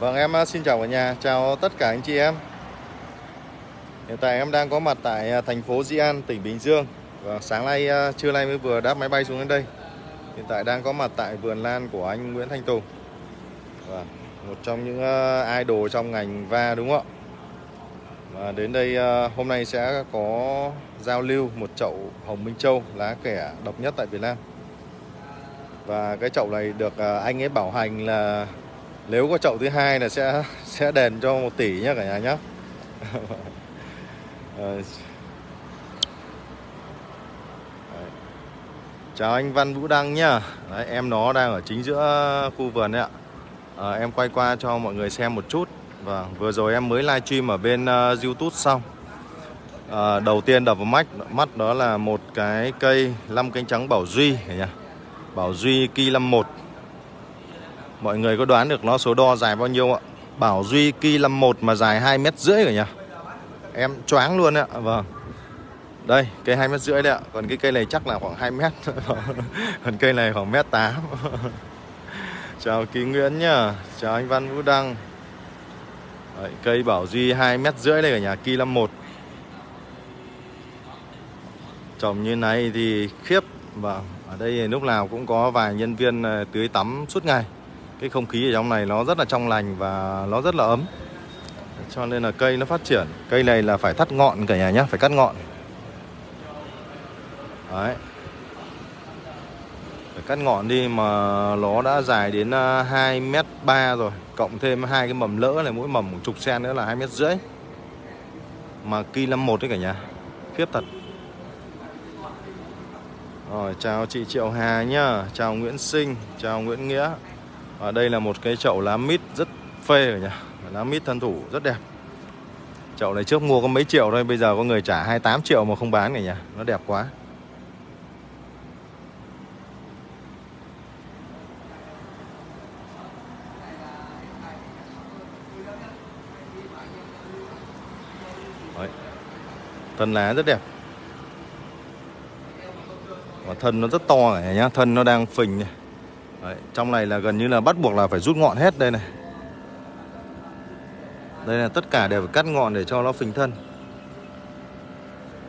Vâng em à, xin chào cả nhà, chào tất cả anh chị em. Hiện tại em đang có mặt tại à, thành phố Di An, tỉnh Bình Dương. Và sáng nay, à, trưa nay mới vừa đáp máy bay xuống đến đây. Hiện tại đang có mặt tại vườn lan của anh Nguyễn Thanh Tùng. Và Một trong những idol trong ngành va đúng không ạ? Và Đến đây hôm nay sẽ có giao lưu một chậu Hồng Minh Châu lá kẻ độc nhất tại Việt Nam. Và cái chậu này được anh ấy bảo hành là nếu có chậu thứ hai là sẽ sẽ đền cho một tỷ nhé cả nhà nhé chào anh Văn Vũ Đăng nhá. Đấy, em nó đang ở chính giữa khu vườn đấy ạ. À, em quay qua cho mọi người xem một chút. Và vừa rồi em mới livestream ở bên uh, YouTube xong. À, đầu tiên đập vào mắt mắt đó là một cái cây 5 cánh trắng Bảo Duy nhỉ Bảo Duy Ki 51 Mọi người có đoán được nó số đo dài bao nhiêu ạ? Bảo Duy Ki 51 mà dài 2 mét rưỡi rồi nhỉ? Em choáng luôn ạ. Vâng. Đây, cây 2 mét rưỡi đấy ạ. Còn cái cây này chắc là khoảng 2 mét. Còn cây này khoảng mét 8. Chào Ký Nguyễn nhá. Chào anh Văn Vũ Đăng. Đấy, cây Bảo Duy 2 mét rưỡi đây ở nhà Ki 51. Trồng như này thì khiếp. Vâng, ở đây lúc nào cũng có vài nhân viên ờ, tưới tắm suốt ngày cái không khí ở trong này nó rất là trong lành và nó rất là ấm. Cho nên là cây nó phát triển. Cây này là phải thắt ngọn cả nhà nhé phải cắt ngọn. Đấy. Phải cắt ngọn đi mà nó đã dài đến à, 2 mét ba rồi, cộng thêm hai cái mầm lỡ này, mỗi mầm một chục sen nữa là hai mét rưỡi. Mà kỳ 51 đấy cả nhà, khiếp thật. Rồi, chào chị Triệu Hà nhá, Chào Nguyễn Sinh, Chào Nguyễn Nghĩa và đây là một cái chậu lá mít rất phê rồi nhỉ. Lá mít thân thủ rất đẹp. Chậu này trước mua có mấy triệu thôi, Bây giờ có người trả 28 triệu mà không bán cả nhỉ. Nó đẹp quá. Đấy. Thân lá rất đẹp. Và thân nó rất to này nhá. Thân nó đang phình này. Đấy, trong này là gần như là bắt buộc là phải rút ngọn hết đây này Đây là tất cả đều phải cắt ngọn để cho nó phình thân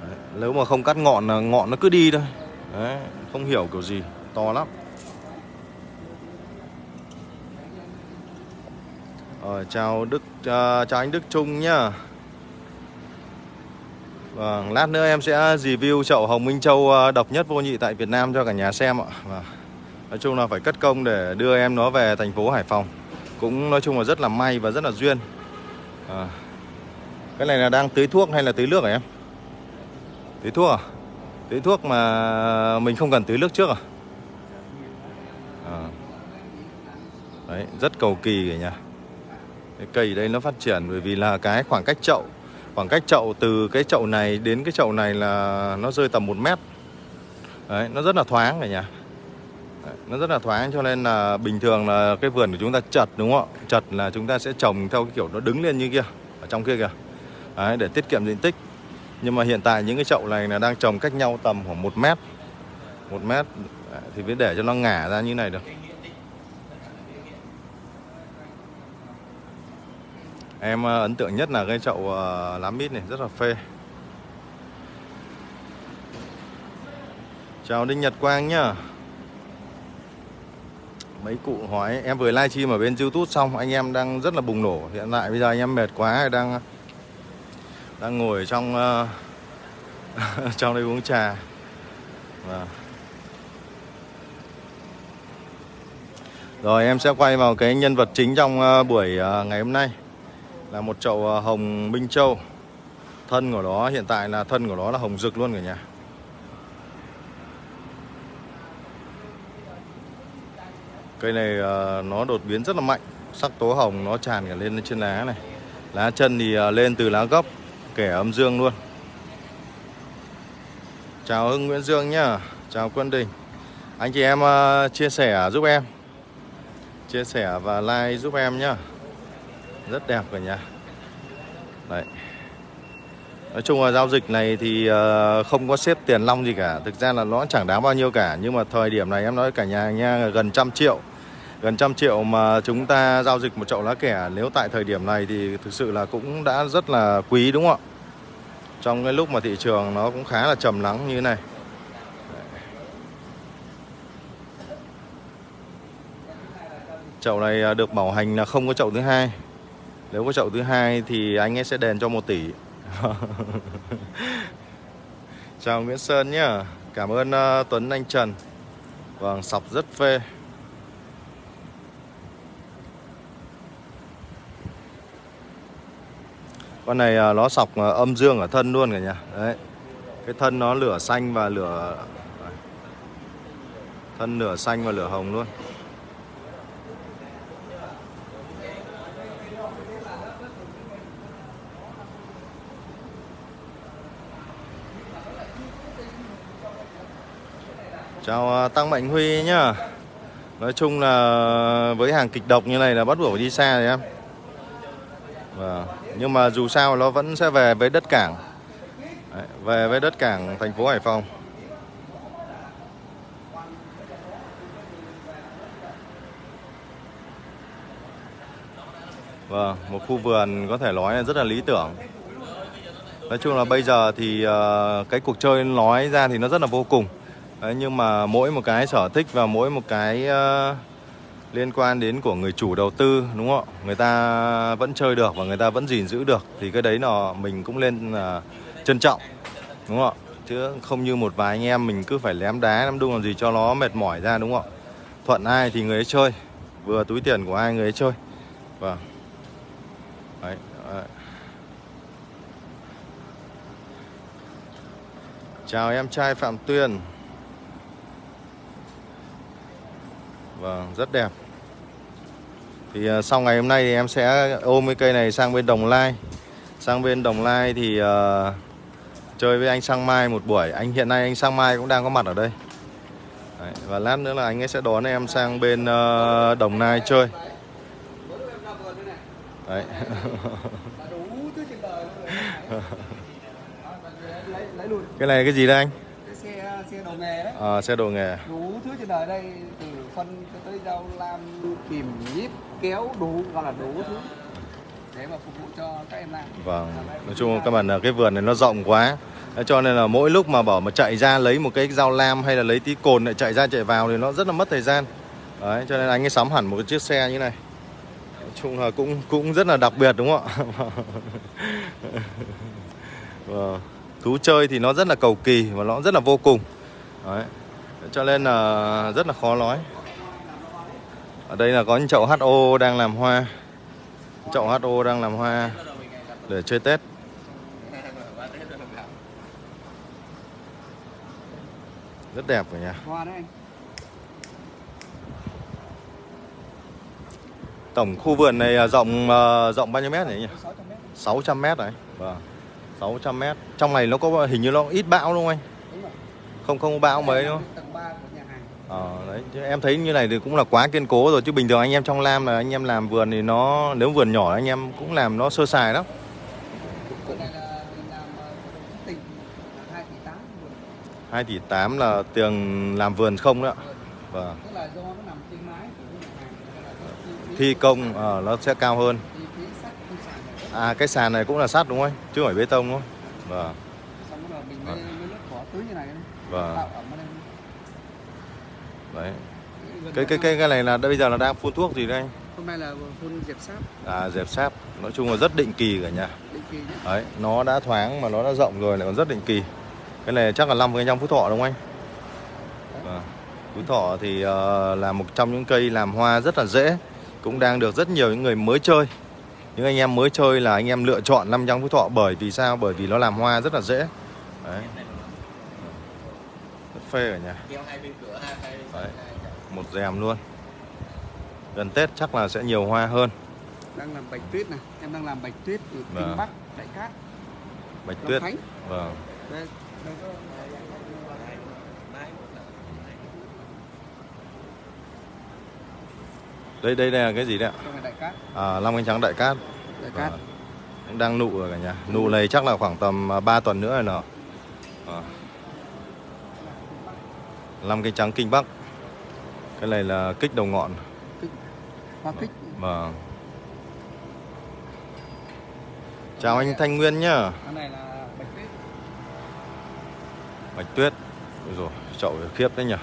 Đấy, Nếu mà không cắt ngọn là ngọn nó cứ đi thôi Đấy, Không hiểu kiểu gì To lắm Rồi, chào Đức uh, chào anh Đức Trung nhá. Vâng, lát nữa em sẽ review chậu Hồng Minh Châu à, độc nhất vô nhị tại Việt Nam cho cả nhà xem ạ. Vâng. Nói chung là phải cất công để đưa em nó về thành phố Hải Phòng Cũng nói chung là rất là may và rất là duyên à. Cái này là đang tưới thuốc hay là tưới nước hả em? Tưới thuốc à? Tưới thuốc mà mình không cần tưới nước trước à? à. Đấy, rất cầu kỳ cả nhà Cái cây đây nó phát triển bởi vì là cái khoảng cách chậu Khoảng cách chậu từ cái chậu này đến cái chậu này là nó rơi tầm 1 mét Đấy, nó rất là thoáng cả nhà nó rất là thoáng cho nên là bình thường là cái vườn của chúng ta chật đúng không ạ? Chật là chúng ta sẽ trồng theo cái kiểu nó đứng lên như kia ở trong kia kìa. Đấy, để tiết kiệm diện tích. Nhưng mà hiện tại những cái chậu này là đang trồng cách nhau tầm khoảng một mét. Một mét. Thì mới để cho nó ngả ra như này được. Em ờ, ấn tượng nhất là cái chậu ờ, lá mít này rất là phê. Chào đinh nhật quang nhá mấy cụ hỏi em vừa livestream ở bên youtube xong anh em đang rất là bùng nổ. Hiện tại bây giờ anh em mệt quá đang đang ngồi trong uh, trong đây uống trà. Và rồi em sẽ quay vào cái nhân vật chính trong uh, buổi uh, ngày hôm nay. Là một chậu hồng minh châu. Thân của nó hiện tại là thân của nó là hồng rực luôn cả nhà. Cây này uh, nó đột biến rất là mạnh. Sắc tố hồng nó tràn cả lên trên lá này. Lá chân thì uh, lên từ lá gốc Kẻ âm dương luôn. Chào Hưng Nguyễn Dương nhá. Chào Quân Đình. Anh chị em uh, chia sẻ giúp em. Chia sẻ và like giúp em nhá. Rất đẹp cả nhà. Đấy. Nói chung là giao dịch này thì không có xếp tiền long gì cả. Thực ra là nó chẳng đáng bao nhiêu cả. Nhưng mà thời điểm này em nói cả nhà nha gần trăm triệu gần trăm triệu mà chúng ta giao dịch một chậu lá kẻ nếu tại thời điểm này thì thực sự là cũng đã rất là quý đúng không ạ? Trong cái lúc mà thị trường nó cũng khá là trầm lắng như thế này. Chậu này à, được bảo hành là không có chậu thứ hai. Nếu có chậu thứ hai thì anh ấy sẽ đền cho 1 tỷ. Chào Nguyễn Sơn nhá. Cảm ơn uh, Tuấn Anh Trần. Vâng sọc rất phê. Con này à, nó sọc à, âm dương ở thân luôn cả nhà. Đấy. Cái thân nó lửa xanh và lửa thân lửa xanh và lửa hồng luôn. Chào à, Tăng Mạnh Huy nhá. Nói chung là với hàng kịch độc như này là bắt buộc phải đi xa rồi em. Vâng. Nhưng mà dù sao nó vẫn sẽ về với đất cảng. Đấy, Về với đất cảng thành phố Hải Phòng. Vâng, một khu vườn có thể nói là rất là lý tưởng. Nói chung là bây giờ thì ờ, cái cuộc chơi nói ra thì nó rất là vô cùng. Đấy, nhưng mà mỗi một cái sở thích và mỗi một cái uh, liên quan đến của người chủ đầu tư đúng không ạ? Người ta vẫn chơi được và người ta vẫn gìn giữ được thì cái đấy là mình cũng lên uh, trân trọng đúng không ạ? Chứ không như một vài anh em mình cứ phải lém đá lắm đung làm gì cho nó mệt mỏi ra đúng không ạ? Thuận ai thì người ấy chơi vừa túi tiền của ai người ấy chơi. Vâng. Đấy, đấy. chào em trai phạm tuyên. Vâng, rất đẹp. Thì uh, sau ngày hôm nay thì em sẽ ôm cái cây này sang bên Đồng Lai Sang bên Đồng Lai thì uh, chơi với anh Sang Mai một buổi Anh hiện nay anh Sang Mai cũng đang có mặt ở đây Đấy, Và lát nữa là anh ấy sẽ đón em sang bên uh, Đồng Nai chơi Đấy Cái này cái gì đây anh? xe xe đồ nghề đấy. À, xe đồ nghề. Đủ thứ trên đời đây từ phân tới dao lam kìm nhíp kéo đủ gọi là đủ thứ để mà phục vụ cho các em làm. Vâng. Nói chung các bạn là cái vườn này nó rộng quá. Cho nên là mỗi lúc mà bảo mà chạy ra lấy một cái dao lam hay là lấy tí cồn lại chạy ra chạy vào thì nó rất là mất thời gian. Đấy, cho nên anh ấy sắm hẳn một cái chiếc xe như này. Nói chung là cũng cũng rất là đặc biệt đúng không ạ? vâng thú chơi thì nó rất là cầu kỳ và nó rất là vô cùng Đấy. cho nên là rất là khó nói ở đây là có những chậu HO đang làm hoa. Chậu HO đang làm hoa để chơi Tết. Rất đẹp đấy anh. Tổng khu vườn này rộng ờ, rộng bao nhiêu mét nhỉ? 600 mét 600 mét đấy vâng 600 mét. Trong này nó có hình như nó ít bão đúng không anh? rồi. Không không bão mấy đúng không? tầng 3 của nhà hàng. Ờ em thấy như này thì cũng là quá kiên cố rồi chứ bình thường anh em trong Lam là anh em làm vườn thì nó nếu vườn nhỏ anh em cũng làm nó sơ sài lắm. Ờ, 2 tỷ 8 vườn 2 tỷ 8 là tiền làm vườn không đó. ạ. Vâng. Thi công ờ, nó sẽ cao hơn. À cái sàn này cũng là sắt đúng không? Chứ không phải bê tông đúng không? Vâng. xong rồi mình mới, mới nước bỏ tưới như này đấy. Vâng. tạo ẩm ở đây Đấy. Cái cái cái cái này là bây giờ là đang phun thuốc gì đây anh? hôm nay là phun dẹp sáp À dẹp sáp. Nói chung là rất định kỳ cả nhà. định kỳ nhé Đấy, nó đã thoáng mà nó đã rộng rồi lại còn rất định kỳ. Cái này chắc là 5 trong Phú Thọ đúng không anh? Vâng. Phú Thọ thì uh, là một trong những cây làm hoa rất là dễ, cũng đang được rất nhiều những người mới chơi. Những anh em mới chơi là anh em lựa chọn năm trong Phú Thọ bởi vì sao? Bởi vì nó làm hoa rất là dễ. Đấy. Rất phê cả nhà. Đấy. Một rèm luôn. Gần Tết chắc là sẽ nhiều hoa hơn. đang làm bạch tuyết này em đang làm bạch tuyết ở Vâng. kinh bắc đại cát Bạch Long tuyết. khánh Vâng. đây đây Đây là cái gì đấy ạ? đại cát À, Long cánh trắng đại cát. đại cát. Cũng đang nụ rồi cả nhà. Nụ này chắc là khoảng tầm 3 tuần nữa rồi nọ. À. Năm cây trắng kinh bắc. Cái này là kích đầu ngọn. Kích. Hoa kích. Vâng. Chào anh Thanh Nguyên nhá. Cái này là bạch tuyết. Bạch Tuyết. Ôi rồi chậu khiếp đấy nhỉ.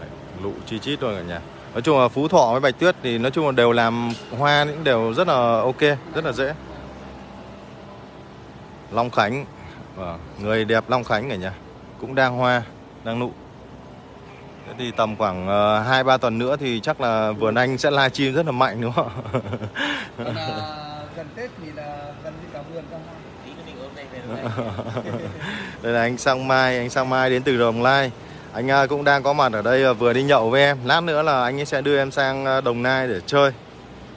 Đấy, Lụ chi chít rồi cả nhà. Nói chung là Phú Thọ với Bạch Tuyết thì nói chung là đều làm hoa những đều rất là ok Rất là dễ. Long Khánh. Vâng, Người đẹp Long Khánh cả nhà. Cũng đang hoa, đang nụ Thế thì tầm khoảng 2-3 tuần nữa thì chắc là vườn anh sẽ live stream rất là mạnh đúng không ạ? còn à, gần tết thì là gần như cả vườn ra hoa Đây là anh Sang Mai, anh Sang Mai đến từ Đồng Nai. Anh à, cũng đang có mặt ở đây vừa đi nhậu với em. Lát nữa là anh ấy sẽ đưa em sang Đồng Nai để chơi.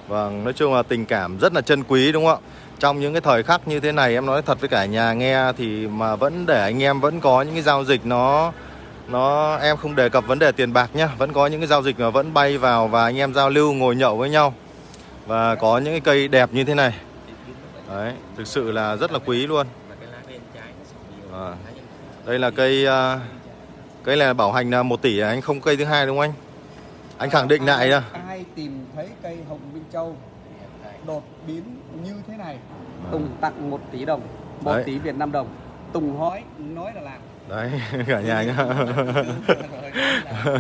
Vâng, nói chung là tình cảm rất là chân quý đúng không ạ? Trong những cái thời khắc như thế này em nói thật với cả nhà nghe thì mà vẫn để anh em vẫn có những cái giao dịch nó nó em không đề cập vấn đề tiền bạc nhá, vẫn có những cái giao dịch mà vẫn bay vào và anh em giao lưu ngồi nhậu với nhau. Và có những cái cây đẹp như thế này. Đấy, thực sự là rất là quý luôn. À, đây là cây à, cây là bảo hành là 1 tỷ à, anh không cây thứ hai đúng không anh? Anh khẳng định lại đó. ai tìm thấy cây hồng minh châu đột biến như thế này Tùng tặng 1 tỷ đồng 1 Đấy. tỷ Việt Nam đồng Tùng hỏi nói là làm Đấy, cả nhà nhá.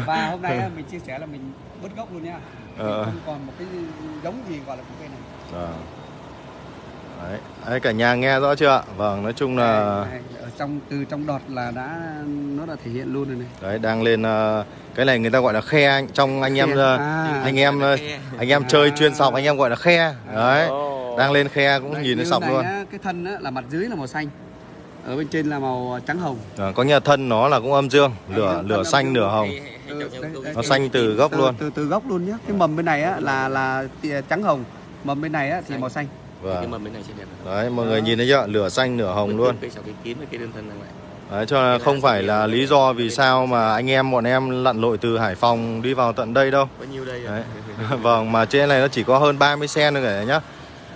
và hôm nay mình chia sẻ là mình bứt gốc luôn nha Mình Ờ. không còn một cái giống gì gọi là cái cây này Vâng. Đấy, đấy, cả nhà nghe rõ chưa ạ? Vâng, nói chung là ở trong từ trong đọt là đã nó đã thể hiện luôn rồi này đấy đang lên ờ, cái này người ta gọi là khe anh trong anh em ờ, À. anh em anh em chơi chuyên sọc anh em gọi là khe. Đấy. Đang lên khe cũng Đấy, nhìn thấy sọc luôn. á, cái thân á, là mặt dưới là màu xanh ở bên trên là màu trắng hồng Ờ, có nghĩa thân nó là cũng âm dương, lửa Thân lửa xanh nửa hồng. Ừ, đây, đây, Nó xanh từ gốc từ, luôn. từ từ gốc luôn nhé cái mầm bên này á là là tìa trắng hồng mầm bên này á thì màu xanh cái Vâng. mầm bên này sẽ đẹp Đấy, mọi người nhìn thấy chưa? Lửa xanh nửa hồng luôn. Đấy, cho nên không phải là lý do vì sao mà anh em bọn em lặn lội từ Hải Phòng đi vào tận đây đâu. bao nhiêu đây Đấy. vâng, mà trên này nó chỉ có hơn 30 sen thôi cả nhá.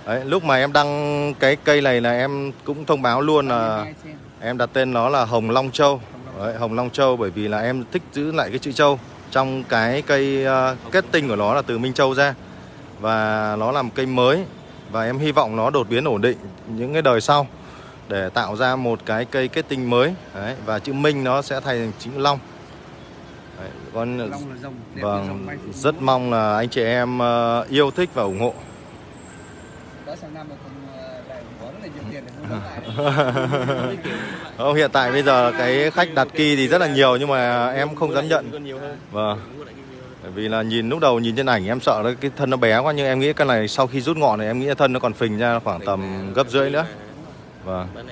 Đấy, lúc mà em đăng cái cây này là em cũng thông báo luôn là 22 sen. em đặt tên nó là Hồng Long Châu. Đấy, Hồng Long Châu bởi vì là em thích giữ lại cái chữ Châu trong cái cây ờ, kết tinh của nó là từ Minh Châu ra và nó là một cây mới và em hy vọng nó đột biến ổn định những cái đời sau để tạo ra một cái cây kết tinh mới Đấy, và chữ Minh nó sẽ thay thành chữ Long. Đấy, còn Long là rồng đẹp như Vâng, rất mong là anh chị em ờ, yêu thích và ủng hộ. Đó sang năm ờ, lại có rất là nhiều tiền để mua lại. Không, hiện tại bây giờ cái khách đặt kỳ thì rất là nhiều nhưng mà em không dám nhận. Vâng. Bởi vì là nhìn lúc đầu nhìn trên ảnh em sợ nó cái thân nó bé quá nhưng em nghĩ cái này sau khi rút ngọn này em nghĩ là thân nó còn phình ra khoảng tầm gấp rưỡi nữa. Vâng. Cũng.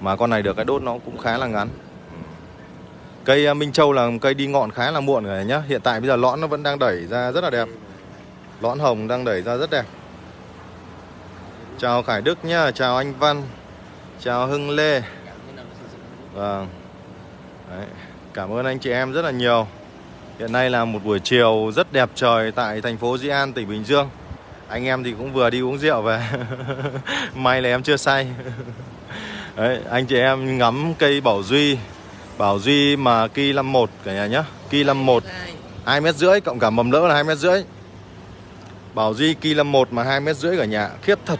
Mà con này được cái đốt nó cũng khá là ngắn. Cây ờ, Minh Châu là cây đi ngọn khá là muộn rồi nhá. Hiện tại bây giờ lõn nó vẫn đang đẩy ra rất là đẹp. Lõn hồng đang đẩy ra rất đẹp. Chào Khải Đức nhá, chào anh Văn. Chào Hưng Lê. Vâng. Đấy. Cảm ơn anh chị em rất là nhiều. Hiện nay là một buổi chiều rất đẹp trời tại thành phố Di An, tỉnh Bình Dương. Anh em thì cũng vừa đi uống rượu về. May là em chưa say. Đấy, anh chị em ngắm cây Bảo Duy. Bảo Duy mà Ki 51 cả nhà nhá. Ki 51 Hai. 2 mét rưỡi cộng cả mầm lỡ là 2 mét rưỡi. Bảo Duy Ki 51 mà 2 mét rưỡi cả nhà, khiếp thật.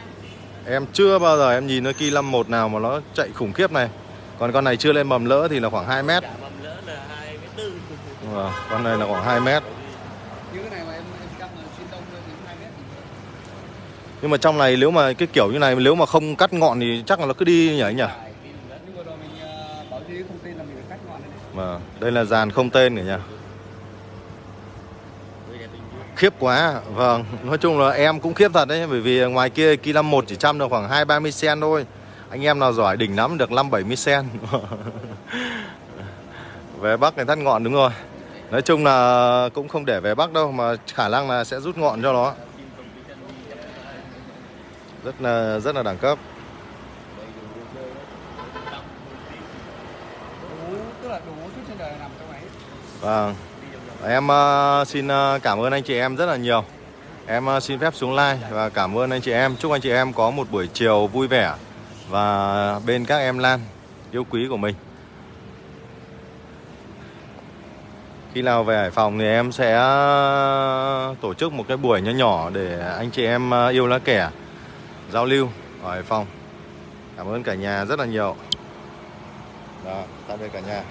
Em chưa bao giờ em nhìn thấy Ki 51 nào mà nó chạy khủng khiếp này. Còn con này chưa lên mầm lỡ thì là khoảng 2 mét. Cả mầm lỡ là hai mét tư. Vâng, con này là khoảng 2 mét. này mà mà Nhưng mà trong này nếu mà cái kiểu như này nếu mà không cắt ngọn thì chắc là nó cứ đi nhỉ anh nhỉ? rồi mình ờ, bảo duy không tin là mình phải cắt ngọn này này Vâng, đây là dàn không tên cả nhà. Với đẹp bình dương. Khiếp quá. Vâng, nói chung là em cũng khiếp thật đấy bởi vì ngoài kia Ki 51 chỉ chăm được khoảng 2 30 sen thôi. Anh em nào giỏi đỉnh lắm được 5 70 sen. về Bắc này thắt ngọn đúng rồi. Nói chung là cũng không để về Bắc đâu mà khả năng là sẽ rút ngọn cho nó. Rất là rất là đẳng cấp. Vâng. Em ờ, xin ờ, cảm ơn anh chị em rất là nhiều. Em ờ, xin phép xuống like và cảm ơn anh chị em. Chúc anh chị em có một buổi chiều vui vẻ và bên các em Lan yêu quý của mình. khi nào về Hải Phòng thì em sẽ tổ chức một cái buổi nhỏ nhỏ để anh chị em yêu lá kẻ giao lưu ở Hải Phòng. Cảm ơn cả nhà rất là nhiều. Đó, tạm biệt cả nhà.